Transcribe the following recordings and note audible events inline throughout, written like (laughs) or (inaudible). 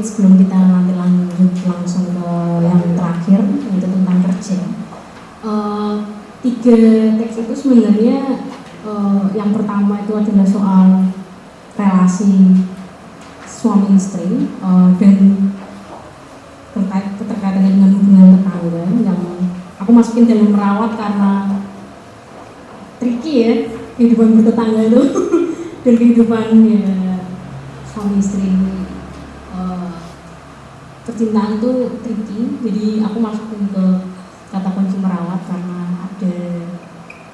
sedikit sebelum kita nanti lanjut langsung ke yang terakhir yaitu tentang kerja. Uh, tiga teks itu sebenarnya uh, yang pertama itu adalah soal relasi suami istri uh, dan terkait keterkaitannya dengan hubungan tetangga yang aku masukin dalam merawat karena tricky ya kehidupan bertetangga itu (laughs) dan kehidupan ya suami istri percintaan itu tricky. Jadi aku masukin ke kata kunci merawat karena ada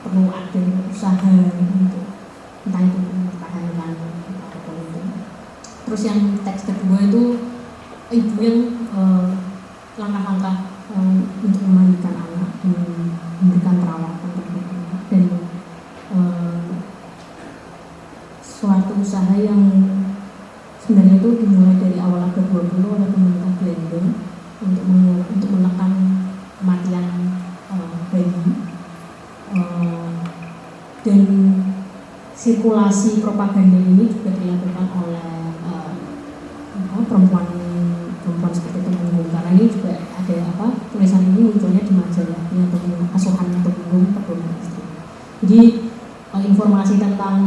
perlu ada usaha untuk entah itu mempertahankan apa pun itu terus yang teks kedua itu ibu yang uh, langkah-langkah um, untuk memandikan anak dan memberikan perawatan terhadap anak dan uh, suatu usaha yang sebenarnya itu dimulai dari awal abad 20 oleh pemerintah Belanda untuk untuk menekan kematian uh, bayi uh, dan sirkulasi propaganda ini juga dilakukan oleh uh, perempuan perempuan seperti mengumum karena ini juga ada apa tulisan ini munculnya di majalahnya atau asuhan pedoman istri jadi uh, informasi tentang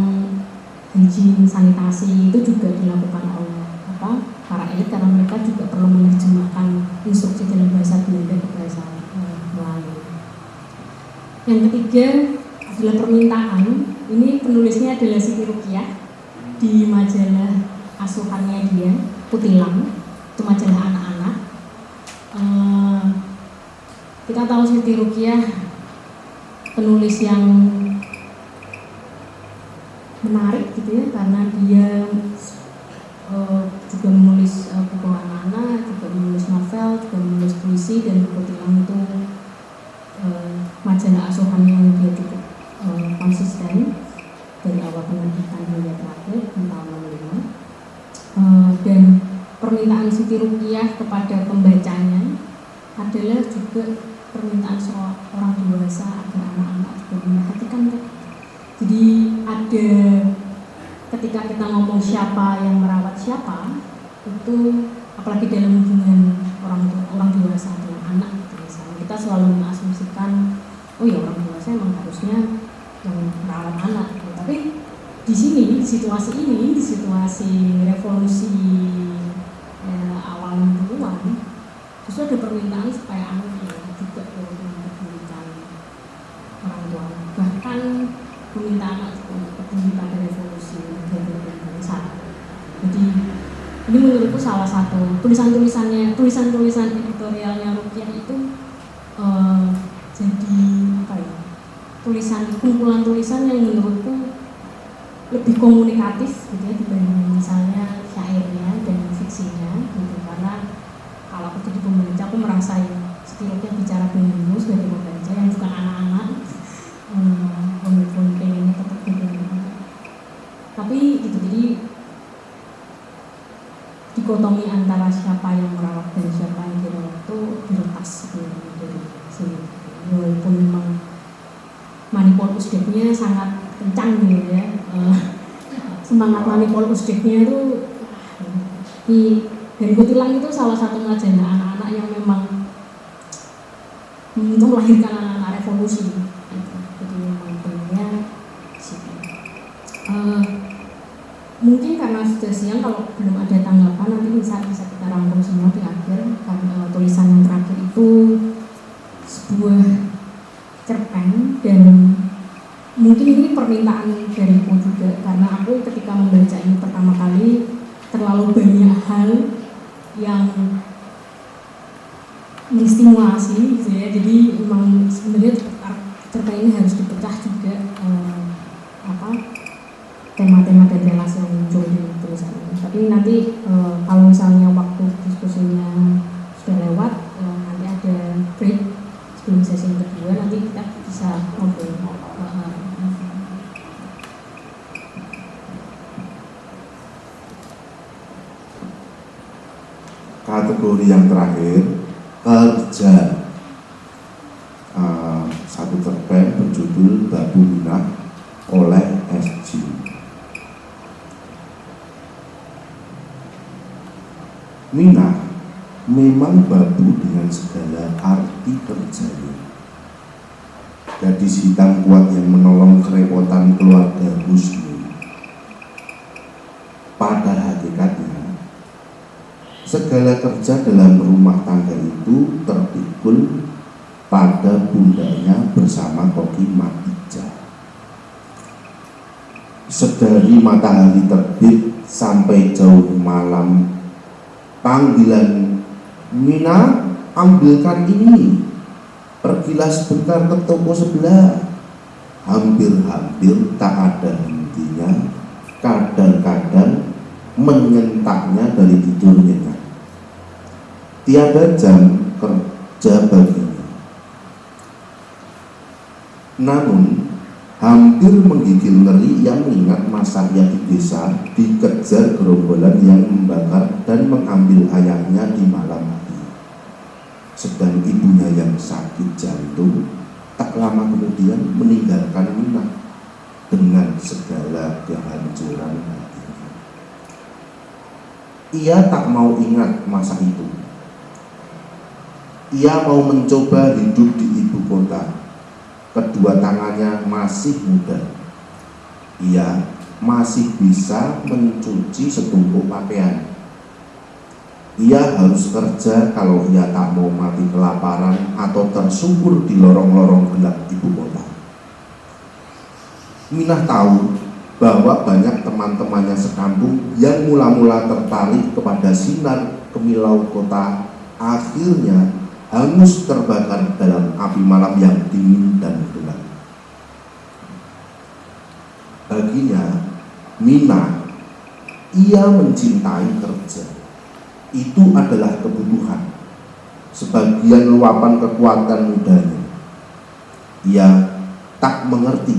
hygiene sanitasi itu juga dilakukan oleh apa para elit karena mereka juga perlu menerjemahkan instruksi dalam bahasa Belanda ke bahasa uh, Melayu yang ketiga adalah permintaan ini penulisnya adalah Siti Rukiah di majalah asuhannya dia Putilang itu majalah anak-anak uh, kita tahu Siti Rukiah penulis yang menarik gitu ya karena dia uh, juga menulis uh, buku anak-anak juga menulis novel juga menulis puisi dan Putilang itu uh, majalah asuhan yang dia cukup uh, konsisten dari awal penerbitan hingga terakhir tahun 65 uh, dan permintaan Siti Rukiah kepada pembacanya adalah juga permintaan soal orang dewasa agar anak-anak juga memperhatikan jadi ada ketika kita ngomong siapa yang merawat siapa itu apalagi dalam hubungan orang orang dewasa dengan anak gitu misalnya kita selalu mengasumsikan oh ya orang dewasa emang harusnya yang merawat anak gitu. tapi di sini di situasi ini di situasi revolusi ya, awal 60-an justru ada permintaan supaya anak ya, juga turut mempedulikan orang tua bahkan meminta anak juga untuk peduli pada revolusi negara dan bangsa jadi ini menurutku salah satu tulisan-tulisannya tulisan-tulisan editorialnya Rukiah itu uh, jadi apa ya tulisan kumpulan tulisan yang menurutku lebih komunikatif gitu ya dibanding misalnya syairnya dan fiksinya gitu. Karena kalau aku jadi pembaca aku merasa setidaknya bicara dengan sebagai pembaca yang bukan anak-anak hmm, pengennya tetap gitu tapi gitu jadi dikotomi antara siapa yang merawat dan siapa yang dirawat itu diretas sebenarnya dari sini walaupun memang manipul usdeknya sangat kencang gitu ya uh, semangat manipul usdeknya itu di dari Kutilang itu salah satu majalah anak-anak yang memang untuk melahirkan anak-anak revolusi. Jadi memang pentingnya uh, mungkin karena sudah siang kalau belum ada tanggapan nanti bisa bisa kita rangkum semua di akhir karena uh, tulisan yang terakhir itu sebuah cerpen dan mungkin ini permintaan dariku juga karena aku ketika membaca ini pertama kali terlalu banyak hal yang menstimulasi gitu ya jadi memang sebenarnya cerita ini harus dipecah juga eh, apa tema-tema dan relasi yang muncul di tulisan ini tapi nanti eh, kalau misalnya waktu diskusinya sudah lewat eh, nanti ada break sebelum sesi yang kedua nanti kita bisa ngobrol eh, kategori yang terakhir kerja uh, satu cerpen berjudul Babu Minah oleh SG Mina memang babu dengan segala arti kerjanya. Gadis hitam kuat yang menolong kerepotan keluarga Husni. Pada segala kerja dalam rumah tangga itu terpikul pada pundaknya bersama Koki Matija. Sedari matahari terbit sampai jauh malam, panggilan Mina ambilkan ini. Pergilah sebentar ke toko sebelah. Hampir-hampir tak ada hentinya. Kadang-kadang menyentaknya dari tidurnya tiada jam kerja baginya namun hampir menggigil ngeri yang mengingat masa di desa dikejar gerombolan yang membakar dan mengambil ayahnya di malam hari sedang ibunya yang sakit jantung tak lama kemudian meninggalkan Mina dengan segala kehancuran hatinya. Ia tak mau ingat masa itu. Ia mau mencoba hidup di ibu kota. Kedua tangannya masih muda. Ia masih bisa mencuci setumpuk pakaian ia harus kerja kalau ia tak mau mati kelaparan atau tersungkur di lorong-lorong gelap ibu kota. Minah tahu bahwa banyak teman-temannya sekampung yang mula-mula tertarik kepada sinar kemilau kota akhirnya hangus terbakar dalam api malam yang dingin dan gelap. Baginya, Mina, ia mencintai kerja itu adalah kebutuhan sebagian luapan kekuatan mudanya ia tak mengerti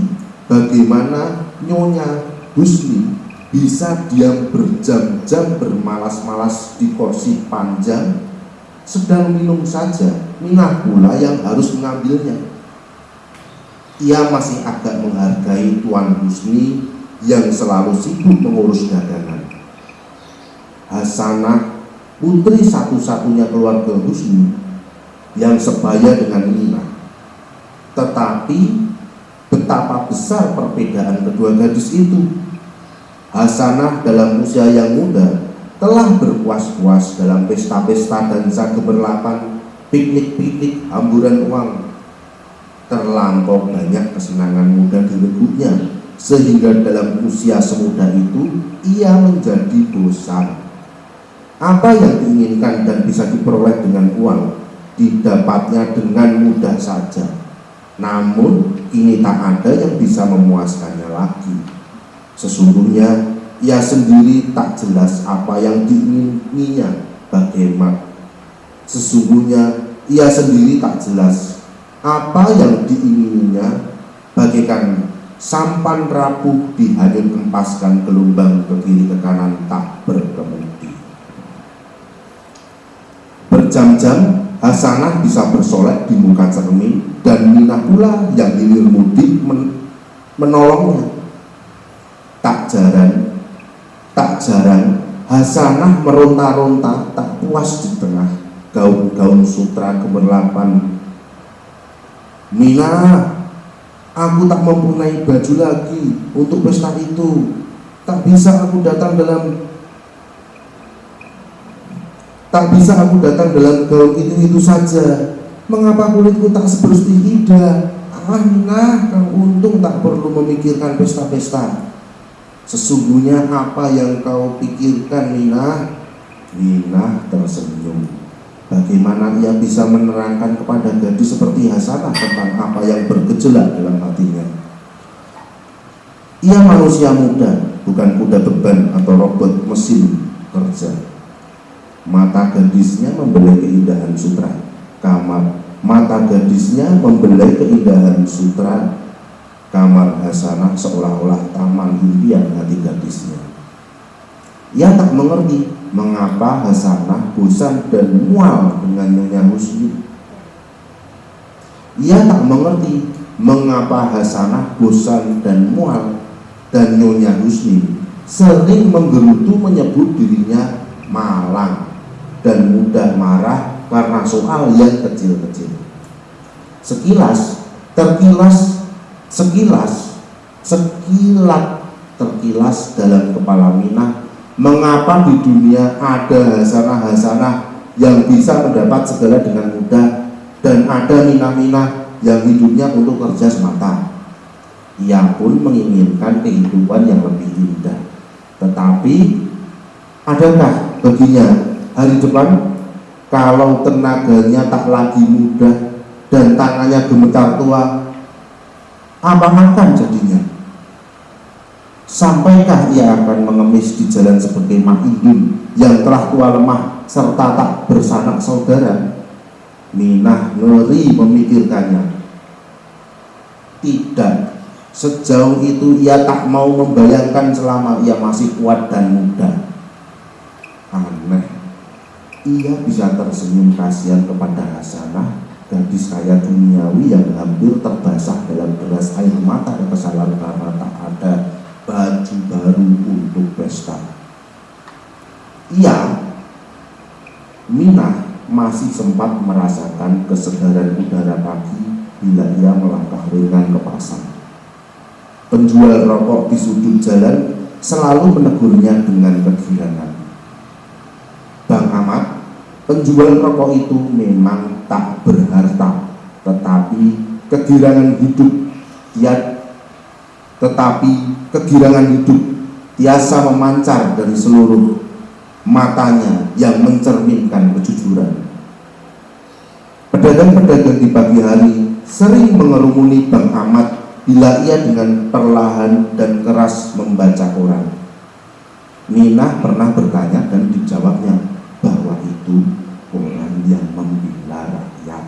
bagaimana nyonya Husni bisa diam berjam-jam bermalas-malas di kursi panjang sedang minum saja minah pula yang harus mengambilnya ia masih agak menghargai Tuan Husni yang selalu sibuk mengurus dagangan Hasanah putri satu-satunya keluarga Husni yang sebaya dengan Nina. Tetapi betapa besar perbedaan kedua gadis itu. Hasanah dalam usia yang muda telah berpuas-puas dalam pesta-pesta dan keberlapan, piknik-piknik, hamburan uang. Terlampau banyak kesenangan muda direbutnya, sehingga dalam usia semuda itu ia menjadi bosan apa yang diinginkan dan bisa diperoleh dengan uang didapatnya dengan mudah saja. Namun ini tak ada yang bisa memuaskannya lagi. Sesungguhnya ia sendiri tak jelas apa yang diingininya bagaimana. Sesungguhnya ia sendiri tak jelas apa yang diingininya bagaikan sampan rapuh dihanyut empaskan gelombang ke kiri ke kanan tak berkemudi berjam-jam Hasanah bisa bersolek di muka cermin dan Mina pula yang hilir mudik men menolongnya. Tak jarang jarang Hasanah meronta-ronta tak puas di tengah gaun-gaun sutra kemerlapan Mina aku tak mempunyai baju lagi untuk pesta itu tak bisa aku datang dalam Tak bisa aku datang dalam gaun itu-itu saja. Mengapa kulitku tak sebersih Ida? Ah, nah, kau untung tak perlu memikirkan pesta-pesta. Sesungguhnya apa yang kau pikirkan, Nina? Nina tersenyum. Bagaimana ia bisa menerangkan kepada gadis seperti Hasanah tentang apa yang bergejolak dalam hatinya? Ia manusia muda, bukan kuda beban atau robot mesin kerja mata gadisnya membelai keindahan sutra kamar mata gadisnya membelai keindahan sutra kamar Hasanah seolah-olah taman impian hati gadisnya ia tak mengerti mengapa Hasanah bosan dan mual dengan Nyonya Husni ia tak mengerti mengapa Hasanah bosan dan mual dan Nyonya Husni sering menggerutu menyebut dirinya malang dan mudah marah karena soal yang kecil-kecil. Sekilas, terkilas, sekilas, sekilat terkilas dalam kepala Minah mengapa di dunia ada hasanah-hasanah yang bisa mendapat segala dengan mudah dan ada minah-minah yang hidupnya untuk kerja semata? Ia pun menginginkan kehidupan yang lebih indah. Tetapi adakah baginya hari depan? Kalau tenaganya tak lagi mudah dan tangannya gemetar tua apa akan jadinya Sampaikah ia akan mengemis di jalan sebagai Indun yang telah tua lemah serta tak bersanak saudara? Minah ngeri memikirkannya. Tidak, sejauh itu ia tak mau membayangkan selama ia masih kuat dan muda. Aneh, ia bisa tersenyum kasihan kepada Hasanah gadis kaya duniawi yang hampir terbasah dalam deras air mata dan kesalahan karena tak ada baju baru untuk pesta. Ia, Mina masih sempat merasakan kesegaran udara pagi bila ia melangkah ringan ke pasar. Penjual rokok di sudut jalan selalu menegurnya dengan kegirangan. Penjual rokok itu memang tak berharta, tetapi kegirangan hidup dia tetapi kegirangan hidup biasa memancar dari seluruh matanya yang mencerminkan kejujuran. Pedagang-pedagang di pagi hari sering mengerumuni Bang Ahmad bila ia dengan perlahan dan keras membaca koran. Nina pernah bertanya dan dijawabnya bahwa itu koran yang membela rakyat.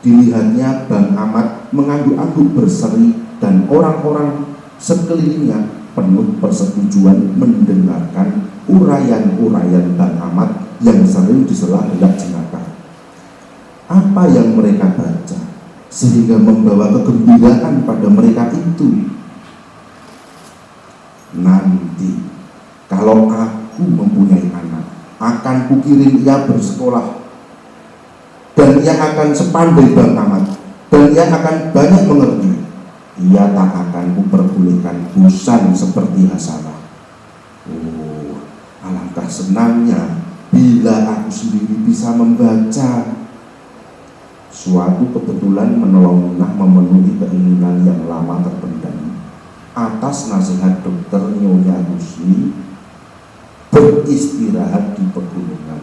Dilihatnya Bang Ahmad mengangguk-angguk berseri dan orang-orang sekelilingnya penuh persetujuan mendengarkan uraian-uraian Bang Ahmad yang sering disela gelap jenaka. Apa yang mereka baca sehingga membawa kegembiraan pada mereka itu? Nanti kalau aku mempunyai anak, akan kukirim ia bersekolah dan ia akan sepandai Ahmad dan ia akan banyak mengerti ia tak akan kuperbolehkan bosan seperti Hasanah. Oh, alangkah senangnya bila aku sendiri bisa membaca. Suatu kebetulan menolong Minah memenuhi keinginan yang lama terpendam atas nasihat dokter Nyonya Husni beristirahat di pegunungan.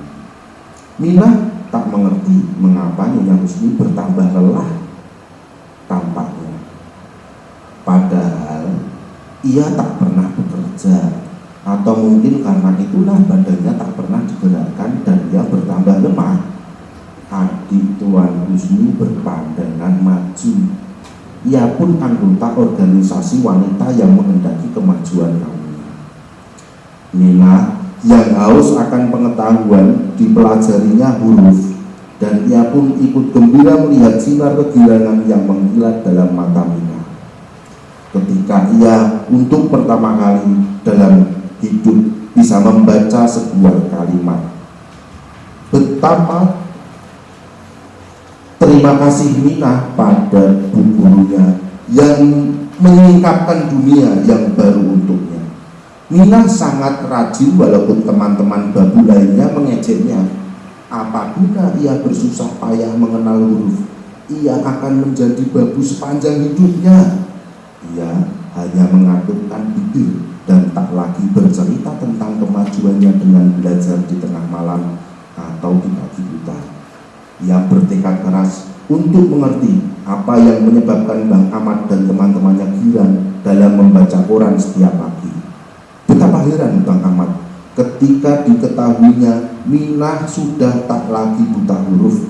Minah tak mengerti mengapa Nyonya Husni bertambah lelah tampaknya Padahal ia tak pernah bekerja atau mungkin karena itulah badannya tak pernah digerakkan dan ia bertambah lemah. Adik Tuan Husni berpandangan maju. Ia pun anggota organisasi wanita yang menghendaki kemajuan kaumnya. Nina yang haus akan pengetahuan dipelajarinya huruf dan ia pun ikut gembira melihat sinar kegirangan yang mengkilat dalam mata Mina ketika ia untuk pertama kali dalam hidup bisa membaca sebuah kalimat. Betapa terima kasih Mina pada bu gurunya yang menyingkapkan dunia yang baru untuknya Mina sangat rajin walaupun teman-teman babu lainnya mengejeknya apa guna ia bersusah payah mengenal huruf ia akan menjadi babu sepanjang hidupnya ia hanya mengatupkan bibir dan tak lagi bercerita tentang kemajuannya dengan belajar di tengah malam atau di pagi buta. Ia bertekad keras untuk mengerti apa yang menyebabkan Bang Ahmad dan teman-temannya girang dalam membaca koran setiap pagi. Betapa heran Bang Ahmad ketika diketahuinya Minah sudah tak lagi buta huruf.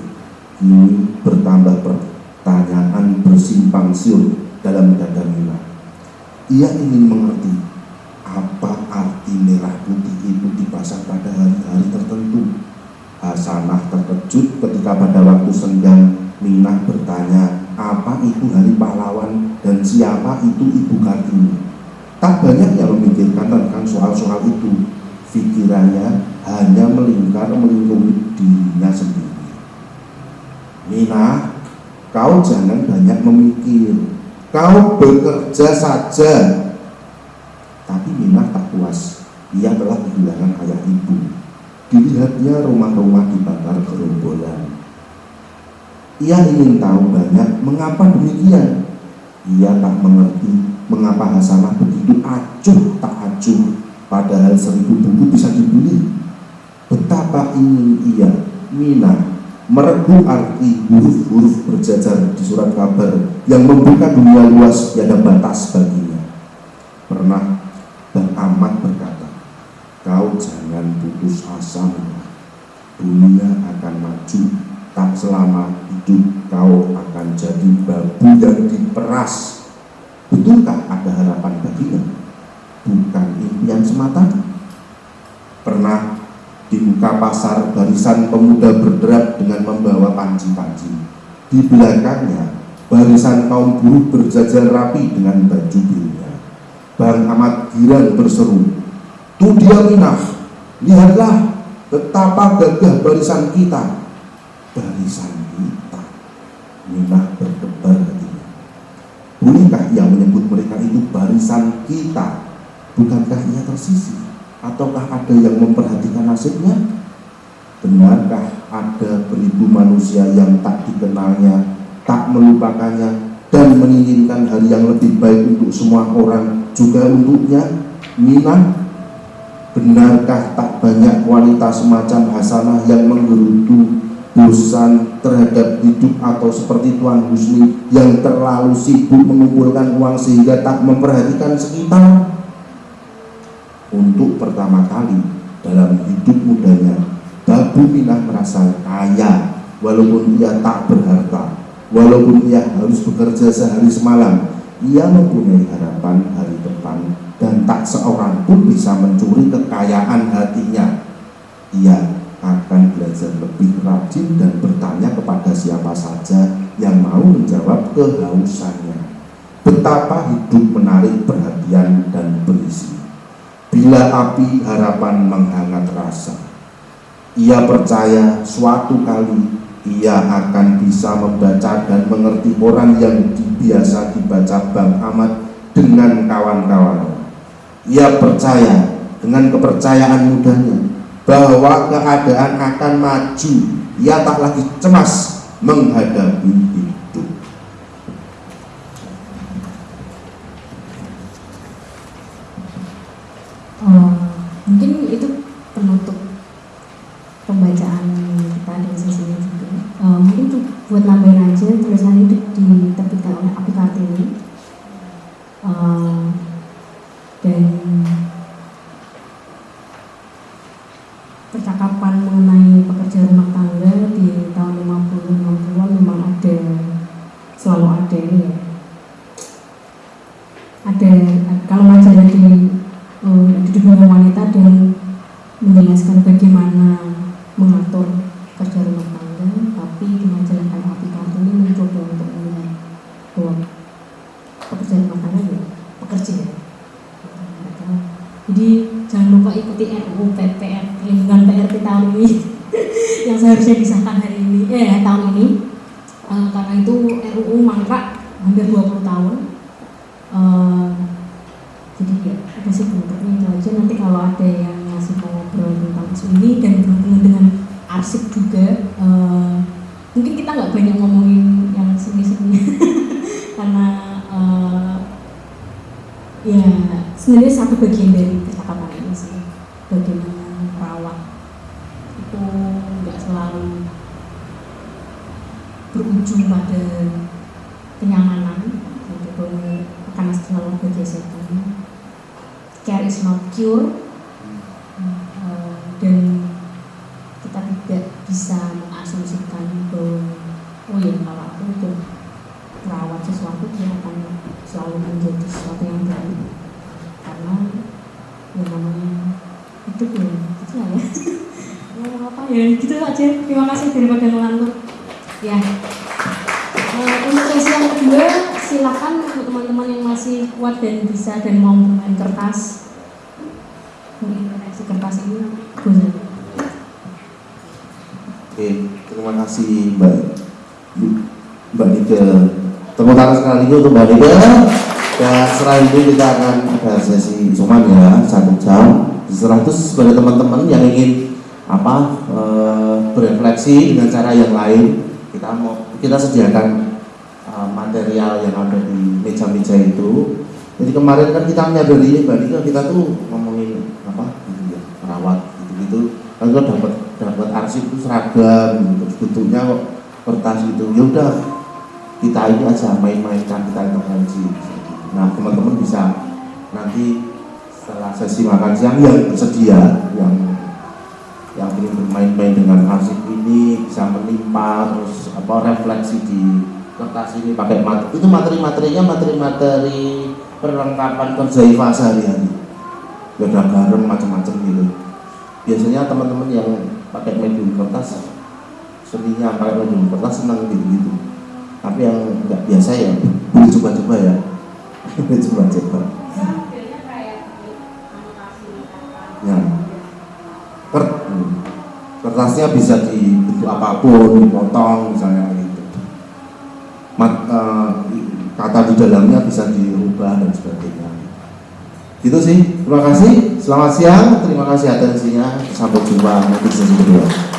Kini bertambah pertanyaan bersimpang siur dalam dada Mila. Ia ingin mengerti apa arti merah putih itu dipasang pada hari-hari tertentu. Hasanah terkejut ketika pada waktu senggang Minah bertanya apa itu hari pahlawan dan siapa itu Ibu Kartini. Tak banyak yang memikirkan tentang soal-soal itu. Pikirannya hanya melingkar melingkupi dirinya sendiri. Mina, kau jangan banyak memikir, kau bekerja saja. Tapi Mina tak puas, ia telah kehilangan ayah ibu. Dilihatnya rumah-rumah dibakar gerombolan. Ia ingin tahu banyak mengapa demikian. Ia tak mengerti mengapa Hasanah begitu acuh tak acuh padahal seribu buku bisa dibeli. Betapa ingin ia, Mina, meregu arti huruf-huruf berjajar di surat kabar yang membuka dunia luas tiada batas baginya. Pernah Bang Ahmad berkata, Kau jangan putus asa Dunia akan maju Tak selama hidup kau akan jadi babu yang diperas Betulkah ada harapan baginya? Bukan impian semata Pernah di muka pasar barisan pemuda berderap dengan membawa panci-panci Di belakangnya barisan kaum buruh berjajar rapi dengan baju birunya Bang Ahmad Giran berseru Tuh dia Minah, lihatlah betapa gagah barisan kita. Barisan kita. Minah berdebar hatinya. Bolehkah ia menyebut mereka itu barisan kita? Bukankah ia tersisi? Ataukah ada yang memperhatikan nasibnya? Benarkah ada beribu manusia yang tak dikenalnya, tak melupakannya, dan menginginkan hal yang lebih baik untuk semua orang, juga untuknya? Minah Benarkah tak banyak kualitas semacam Hasanah yang menggerutu bosan terhadap hidup atau seperti Tuan Husni yang terlalu sibuk mengumpulkan uang sehingga tak memperhatikan sekitar? Untuk pertama kali dalam hidup mudanya, Babu Minah merasa kaya walaupun ia tak berharta, walaupun ia harus bekerja sehari semalam, ia mempunyai harapan hari depan dan tak seorang pun bisa mencuri kekayaan hatinya. Ia akan belajar lebih rajin dan bertanya kepada siapa saja yang mau menjawab kehausannya. Betapa hidup menarik perhatian dan berisi. Bila api harapan menghangat rasa, ia percaya suatu kali ia akan bisa membaca dan mengerti orang yang biasa dibaca Bang Ahmad dengan kawan-kawan ia percaya dengan kepercayaan mudanya bahwa keadaan akan maju. Ia tak lagi cemas menghadapi hidup oh, mungkin itu penutup pembacaan kita di sesi ini juga uh, mungkin buat nambahin aja tulisan itu diterbitkan oleh Api Kartini uh, dan percakapan mengenai pekerja rumah tangga di tahun 50 60 memang ada selalu ada ini ya ada kalau majalah di uh, di dunia wanita dan menjelaskan bagaimana mengatur kerja rumah tangga tapi di majalah kayak api ini mencoba untuk melihat bahwa pekerja rumah tangga ya pekerja ya jadi jangan lupa ikuti RUU PPR lingkungan PRT tahun ini yang seharusnya disahkan hari ini, eh tahun ini. Uh, karena itu RUU mangkrak hampir 20 tahun. Uh, jadi ya ada sih penutupnya itu aja. Nanti kalau ada yang masih mau ngobrol tentang isu ini dan berhubungan dengan arsip juga, uh, mungkin kita nggak banyak ngomongin yang seni-seni (laughs) karena uh, ya sebenarnya satu bagian dari percakapan ini sih bagaimana merawat itu nggak selalu berujung pada kenyamanan gitu karena selalu bergesekan care is not cure eh, dan kita tidak bisa mengasumsikan bahwa oh ya kalau aku untuk merawat sesuatu dia akan selalu menjadi sesuatu yang baik karena ya namanya itu ya gitu lah ya. (laughs) Ngomong apa ya. Gitu aja. Terima kasih daripada ngelantur ya. Uh, untuk sesi yang kedua silakan untuk teman-teman yang masih kuat dan bisa dan mau main kertas. Mungkin kertas ini boleh Oke, terima kasih Mbak. Mbak Nida. Tepuk tangan sekali lagi untuk Mbak Nida. Dan setelah itu kita akan ada sesi suman ya satu jam. Setelah itu sebagai teman-teman yang ingin apa e, berefleksi dengan cara yang lain, kita mau kita sediakan e, material yang ada di meja-meja itu. Jadi kemarin kan kita menyadari Mbak Nida kita tuh ngomongin apa gitu ya perawat gitu-gitu. Kan kita dapat dapat arsip itu seragam gitu. bentuknya kertas gitu. Ya udah kita ini aja main-mainkan kita intervensi. Nah teman-teman bisa nanti setelah sesi makan siang yang bersedia yang yang ingin bermain-main dengan arsip ini bisa menimpa terus apa refleksi di kertas ini pakai mat itu materi-materinya materi-materi perlengkapan kerja IFA sehari-hari. Ada garam macam-macam gitu. Biasanya teman-teman yang pakai medium kertas seninya pakai medium kertas senang gitu-gitu tapi yang nggak biasa ya boleh coba-coba ya. (laughs) Coba-coba. Ya. Kert, kertasnya bisa dibentuk apa pun dipotong misalnya gitu. Mat, uh, kata di dalamnya bisa dirubah dan sebagainya. Gitu sih. Terima kasih. Selamat siang. Terima kasih atensinya. Sampai jumpa nanti sesi kedua